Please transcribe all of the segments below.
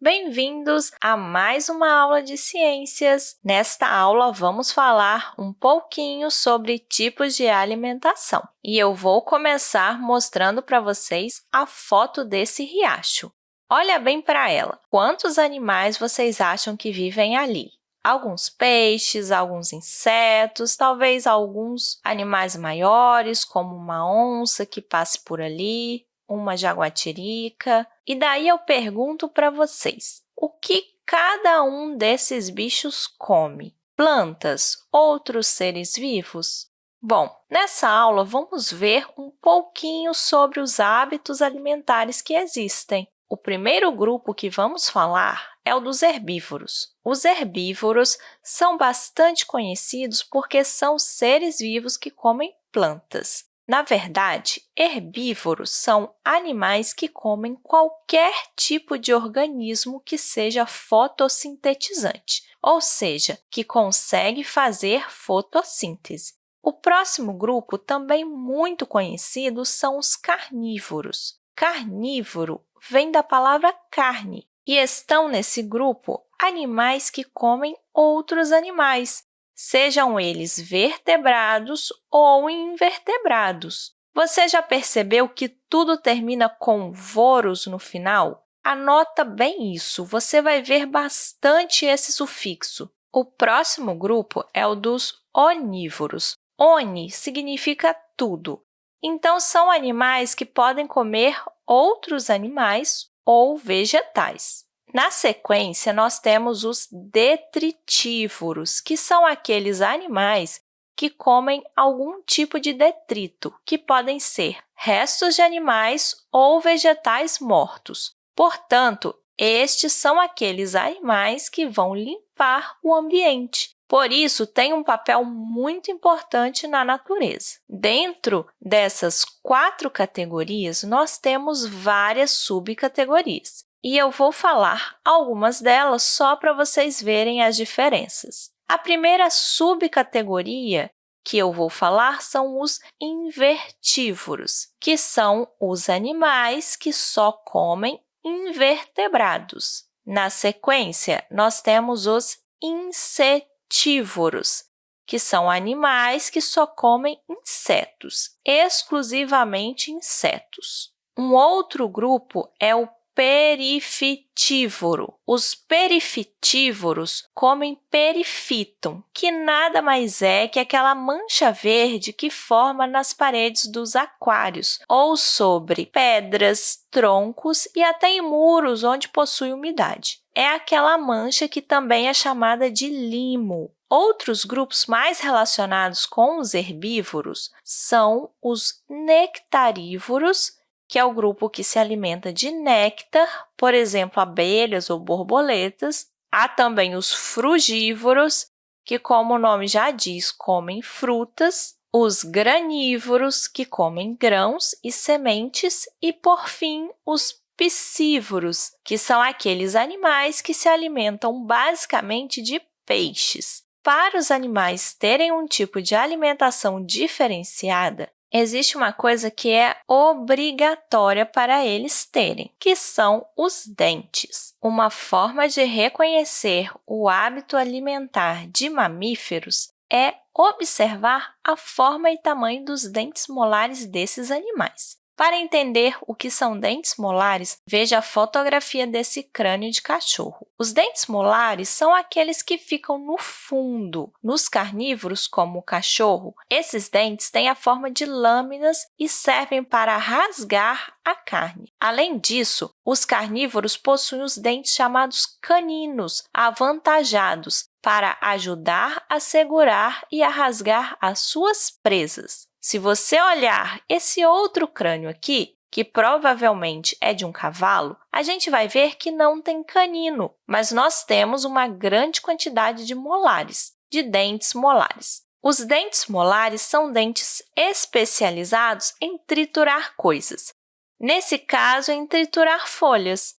Bem-vindos a mais uma aula de ciências. Nesta aula, vamos falar um pouquinho sobre tipos de alimentação. E eu vou começar mostrando para vocês a foto desse riacho. Olha bem para ela. Quantos animais vocês acham que vivem ali? Alguns peixes, alguns insetos, talvez alguns animais maiores, como uma onça que passe por ali, uma jaguatirica. E daí eu pergunto para vocês, o que cada um desses bichos come? Plantas, outros seres vivos? Bom, nessa aula, vamos ver um pouquinho sobre os hábitos alimentares que existem. O primeiro grupo que vamos falar é o dos herbívoros. Os herbívoros são bastante conhecidos porque são seres vivos que comem plantas. Na verdade, herbívoros são animais que comem qualquer tipo de organismo que seja fotossintetizante, ou seja, que consegue fazer fotossíntese. O próximo grupo, também muito conhecido, são os carnívoros. Carnívoro vem da palavra carne e estão nesse grupo animais que comem outros animais, sejam eles vertebrados ou invertebrados. Você já percebeu que tudo termina com voros no final? Anota bem isso, você vai ver bastante esse sufixo. O próximo grupo é o dos onívoros. Oni significa tudo. Então, são animais que podem comer outros animais ou vegetais. Na sequência, nós temos os detritívoros, que são aqueles animais que comem algum tipo de detrito, que podem ser restos de animais ou vegetais mortos. Portanto, estes são aqueles animais que vão limpar o ambiente. Por isso, tem um papel muito importante na natureza. Dentro dessas quatro categorias, nós temos várias subcategorias e eu vou falar algumas delas só para vocês verem as diferenças. A primeira subcategoria que eu vou falar são os invertívoros, que são os animais que só comem invertebrados. Na sequência, nós temos os insetívoros, que são animais que só comem insetos, exclusivamente insetos. Um outro grupo é o perifitívoro. Os perifitívoros comem perifíton, que nada mais é que aquela mancha verde que forma nas paredes dos aquários ou sobre pedras, troncos e até em muros onde possui umidade. É aquela mancha que também é chamada de limo. Outros grupos mais relacionados com os herbívoros são os nectarívoros que é o grupo que se alimenta de néctar, por exemplo, abelhas ou borboletas. Há também os frugívoros, que, como o nome já diz, comem frutas, os granívoros, que comem grãos e sementes, e, por fim, os piscívoros, que são aqueles animais que se alimentam basicamente de peixes. Para os animais terem um tipo de alimentação diferenciada, existe uma coisa que é obrigatória para eles terem, que são os dentes. Uma forma de reconhecer o hábito alimentar de mamíferos é observar a forma e tamanho dos dentes molares desses animais. Para entender o que são dentes molares, veja a fotografia desse crânio de cachorro. Os dentes molares são aqueles que ficam no fundo. Nos carnívoros, como o cachorro, esses dentes têm a forma de lâminas e servem para rasgar a carne. Além disso, os carnívoros possuem os dentes chamados caninos, avantajados, para ajudar a segurar e a rasgar as suas presas. Se você olhar esse outro crânio aqui, que provavelmente é de um cavalo, a gente vai ver que não tem canino, mas nós temos uma grande quantidade de molares, de dentes molares. Os dentes molares são dentes especializados em triturar coisas, nesse caso, em triturar folhas.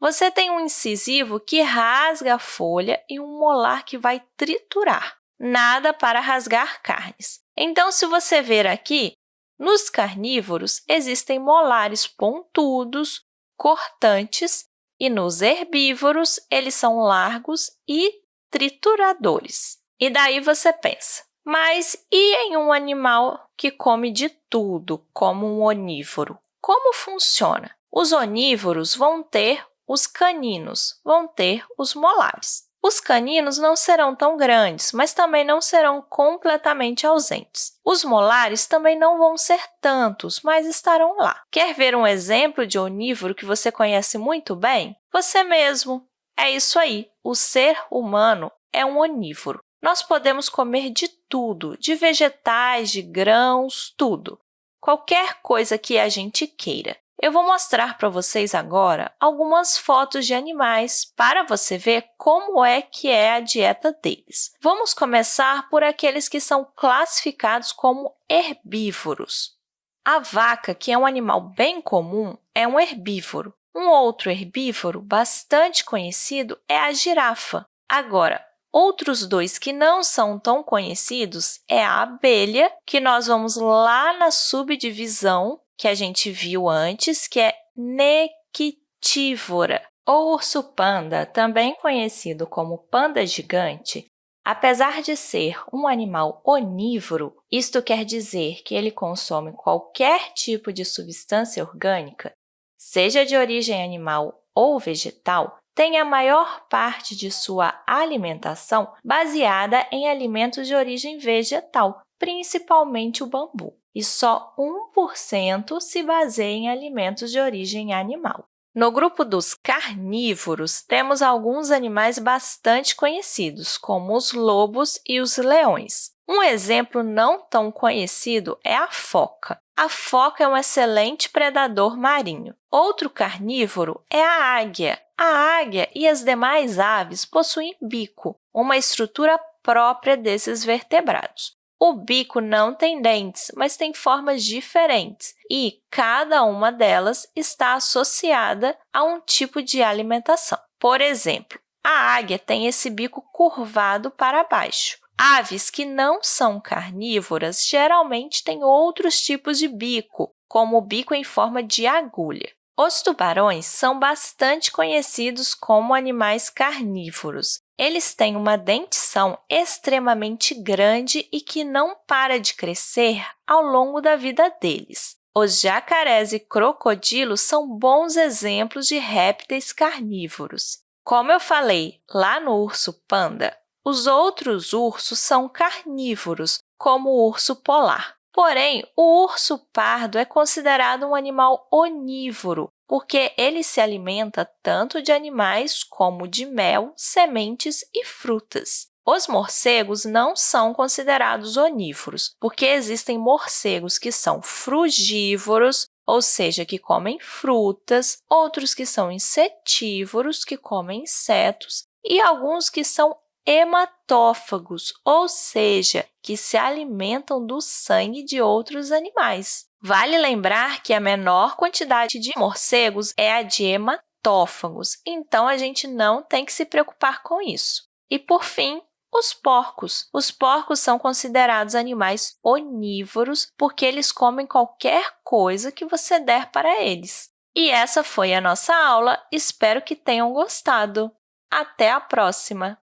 Você tem um incisivo que rasga a folha e um molar que vai triturar, nada para rasgar carnes. Então, se você ver aqui, nos carnívoros existem molares pontudos, cortantes E nos herbívoros, eles são largos e trituradores. E daí você pensa, mas e em um animal que come de tudo, como um onívoro? Como funciona? Os onívoros vão ter os caninos, vão ter os molares. Os caninos não serão tão grandes, mas também não serão completamente ausentes. Os molares também não vão ser tantos, mas estarão lá. Quer ver um exemplo de onívoro que você conhece muito bem? Você mesmo! É isso aí, o ser humano é um onívoro. Nós podemos comer de tudo, de vegetais, de grãos, tudo. Qualquer coisa que a gente queira. Eu vou mostrar para vocês agora algumas fotos de animais para você ver como é que é a dieta deles. Vamos começar por aqueles que são classificados como herbívoros. A vaca, que é um animal bem comum, é um herbívoro. Um outro herbívoro bastante conhecido é a girafa. Agora, outros dois que não são tão conhecidos é a abelha, que nós vamos lá na subdivisão que a gente viu antes, que é nequitívora. O urso panda, também conhecido como panda gigante, apesar de ser um animal onívoro, isto quer dizer que ele consome qualquer tipo de substância orgânica, seja de origem animal ou vegetal, tem a maior parte de sua alimentação baseada em alimentos de origem vegetal, principalmente o bambu e só 1% se baseia em alimentos de origem animal. No grupo dos carnívoros, temos alguns animais bastante conhecidos, como os lobos e os leões. Um exemplo não tão conhecido é a foca. A foca é um excelente predador marinho. Outro carnívoro é a águia. A águia e as demais aves possuem bico, uma estrutura própria desses vertebrados. O bico não tem dentes, mas tem formas diferentes e cada uma delas está associada a um tipo de alimentação. Por exemplo, a águia tem esse bico curvado para baixo. Aves que não são carnívoras geralmente têm outros tipos de bico, como o bico em forma de agulha. Os tubarões são bastante conhecidos como animais carnívoros. Eles têm uma dentição extremamente grande e que não para de crescer ao longo da vida deles. Os jacarés e crocodilos são bons exemplos de répteis carnívoros. Como eu falei lá no urso panda, os outros ursos são carnívoros, como o urso polar. Porém, o urso pardo é considerado um animal onívoro, porque ele se alimenta tanto de animais como de mel, sementes e frutas. Os morcegos não são considerados onívoros, porque existem morcegos que são frugívoros, ou seja, que comem frutas, outros que são insetívoros, que comem insetos, e alguns que são hematófagos, ou seja, que se alimentam do sangue de outros animais. Vale lembrar que a menor quantidade de morcegos é a de hematófagos, então a gente não tem que se preocupar com isso. E, por fim, os porcos. Os porcos são considerados animais onívoros porque eles comem qualquer coisa que você der para eles. E essa foi a nossa aula. Espero que tenham gostado. Até a próxima!